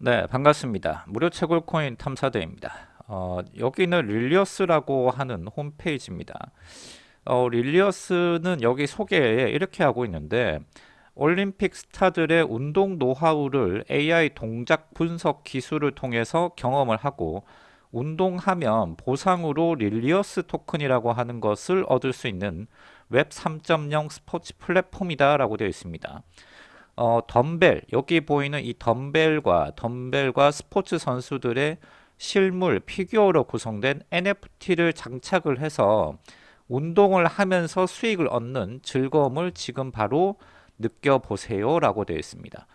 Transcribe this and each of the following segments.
네, 반갑습니다. 무료 채굴 코인 탐사대입니다. 어, 여기는 릴리어스라고 하는 홈페이지입니다. 어, 릴리어스는 여기 소개에 이렇게 하고 있는데 올림픽 스타들의 운동 노하우를 AI 동작 분석 기술을 통해서 경험을 하고 운동하면 보상으로 릴리어스 토큰이라고 하는 것을 얻을 수 있는 웹 3.0 스포츠 플랫폼이다 라고 되어 있습니다. 어, 덤벨 여기 보이는 이 덤벨과 덤벨과 스포츠 선수들의 실물 피규어로 구성된 NFT를 장착을 해서 운동을 하면서 수익을 얻는 즐거움을 지금 바로 느껴보세요 라고 되어 있습니다.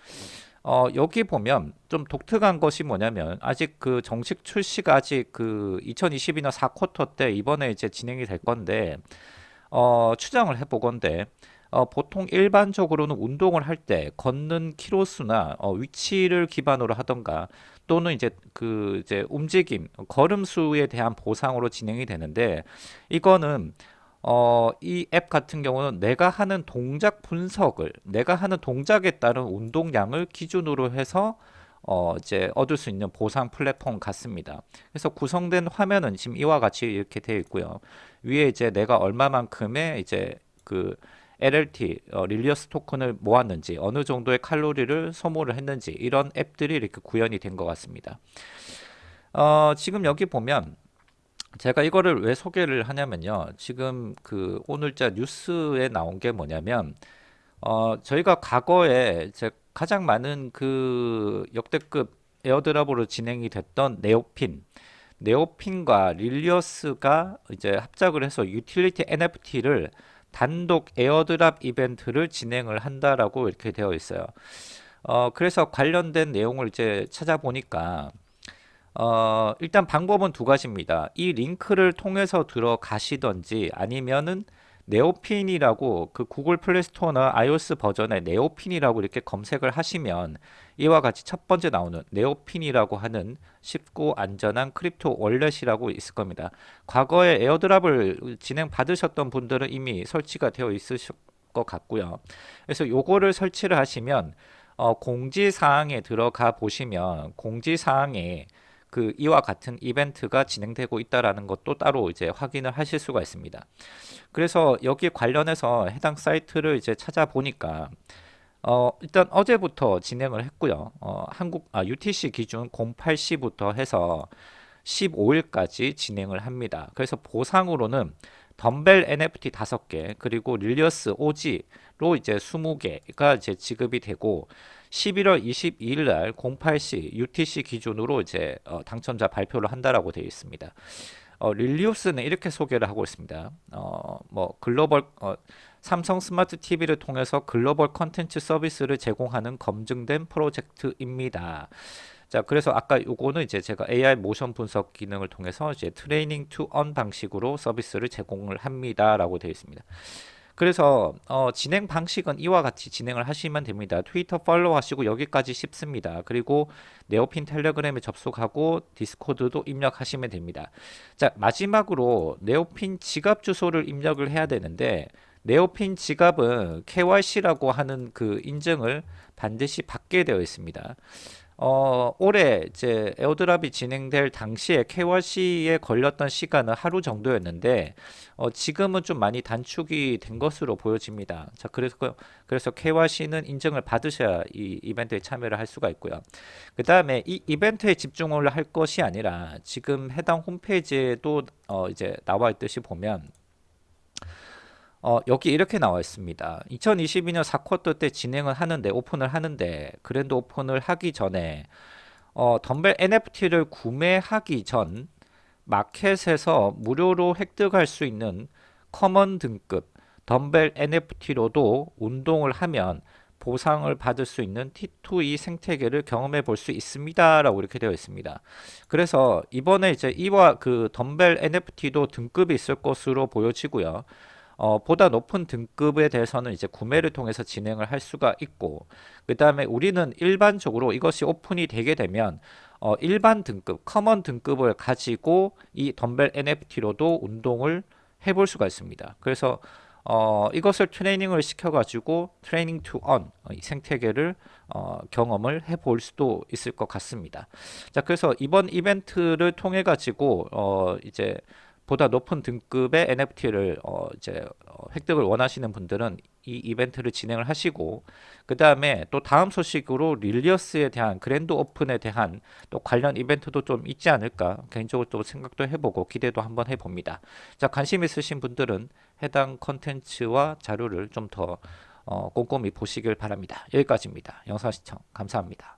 어, 여기 보면 좀 독특한 것이 뭐냐면 아직 그 정식 출시가 아직 그 2022년 4쿼터 때 이번에 이제 진행이 될 건데 어, 추정을 해보건데 어, 보통 일반적으로는 운동을 할 때 걷는 키로수나 어, 위치를 기반으로 하던가 또는 이제 그 이제 움직임 걸음수에 대한 보상으로 진행이 되는데 이거는 어, 이 앱 같은 경우는 내가 하는 동작 분석을 내가 하는 동작에 따른 운동량을 기준으로 해서 어, 이제 얻을 수 있는 보상 플랫폼 같습니다. 그래서 구성된 화면은 지금 이와 같이 이렇게 되어 있고요. 위에 이제 내가 얼마만큼의 이제 그 LLT 어, 릴리어스 토큰을 모았는지 어느 정도의 칼로리를 소모를 했는지 이런 앱들이 이렇게 구현이 된 것 같습니다. 어, 지금 여기 보면 제가 이거를 왜 소개를 하냐면요. 지금 그 오늘자 뉴스에 나온 게 뭐냐면 어, 저희가 과거에 제 가장 많은 그 역대급 airdrop으로 진행이 됐던 네오핀 네오핀과 릴리어스가 이제 합작을 해서 utility NFT를 단독 airdrop 이벤트를 진행을 한다라고 이렇게 되어 있어요. 어, 그래서 관련된 내용을 이제 찾아보니까 어, 일단 방법은 두 가지입니다. 이 링크를 통해서 들어가시던지 아니면은 네오핀이라고 그 Google Play Store나 iOS 버전의 네오핀이라고 이렇게 검색을 하시면 이와 같이 첫 번째 나오는 네오핀이라고 하는 쉽고 안전한 crypto wallet이라고 있을 겁니다. 과거에 airdrop을 진행 받으셨던 분들은 이미 설치가 되어 있으실 것 같고요. 그래서 요거를 설치를 하시면 어, 공지사항에 들어가 보시면 공지사항에 그 이와 같은 이벤트가 진행되고 있다라는 것도 따로 이제 확인을 하실 수가 있습니다. 그래서 여기 관련해서 해당 사이트를 이제 찾아보니까 어, 일단 어제부터 진행을 했고요. 어, 한국 아, UTC 기준 08시부터 해서 15일까지 진행을 합니다. 그래서 보상으로는 덤벨 NFT 5개 그리고 릴리어스 OG로 이제 20개가 이제 지급이 되고 11월 22일 날 08시 UTC 기준으로 이제 어, 당첨자 발표를 한다라고 되어 있습니다. 어, 릴리우스는 이렇게 소개를 하고 있습니다. 어, 뭐 글로벌 어, 삼성 스마트 TV를 통해서 글로벌 컨텐츠 서비스를 제공하는 검증된 프로젝트입니다. 자, 그래서 아까 요거는 이제 제가 AI 모션 분석 기능을 통해서 이제 training to earn 방식으로 서비스를 제공을 합니다 라고 되어 있습니다. 그래서 어, 진행 방식은 이와 같이 진행을 하시면 됩니다. 트위터 follow 하시고 여기까지 쉽습니다. 그리고 네오핀 텔레그램에 접속하고 디스코드도 입력하시면 됩니다. 자 마지막으로 네오핀 지갑 주소를 입력을 해야 되는데 네오핀 지갑은 KYC라고 하는 그 인증을 반드시 받게 되어 있습니다. 어, 올해 이제 에어드랍이 진행될 당시에 KYC에 걸렸던 시간은 하루 정도였는데 어, 지금은 좀 많이 단축이 된 것으로 보여집니다. 자, 그래서 그래서 KYC는 인증을 받으셔야 이 이벤트에 참여를 할 수가 있고요. 그 다음에 이 이벤트에 집중을 할 것이 아니라 지금 해당 홈페이지에도 어, 이제 나와 있듯이 보면 어, 여기 이렇게 나와 있습니다. 2022년 4쿼터 때 진행을 하는데 오픈을 하는데 grand open을 하기 전에 어, 덤벨 NFT를 구매하기 전 마켓에서 무료로 획득할 수 있는 common 등급 덤벨 NFT로도 운동을 하면 보상을 받을 수 있는 T2E 생태계를 경험해 볼 수 있습니다 라고 이렇게 되어 있습니다 그래서 이번에 이제 이와 그 덤벨 NFT도 등급이 있을 것으로 보여지고요 어, 보다 높은 등급에 대해서는 이제 구매를 통해서 진행을 할 수가 있고 그 다음에 우리는 일반적으로 이것이 오픈이 되게 되면 어, 일반 등급, common 등급을 가지고 이 덤벨 NFT로도 운동을 해볼 수가 있습니다. 그래서 어, 이것을 트레이닝을 시켜가지고 training to earn, 이 생태계를 어, 경험을 해볼 수도 있을 것 같습니다. 자, 그래서 이번 이벤트를 통해 가지고 어, 이제 보다 높은 등급의 NFT를 어, 이제 어, 획득을 원하시는 분들은 이 이벤트를 진행을 하시고 그 다음에 또 다음 소식으로 릴리어스에 대한 grand open에 대한 또 관련 이벤트도 좀 있지 않을까 개인적으로 또 생각도 해보고 기대도 한번 해봅니다. 자 관심 있으신 분들은 해당 컨텐츠와 자료를 좀더 어, 꼼꼼히 보시길 바랍니다. 여기까지입니다. 영상 시청 감사합니다.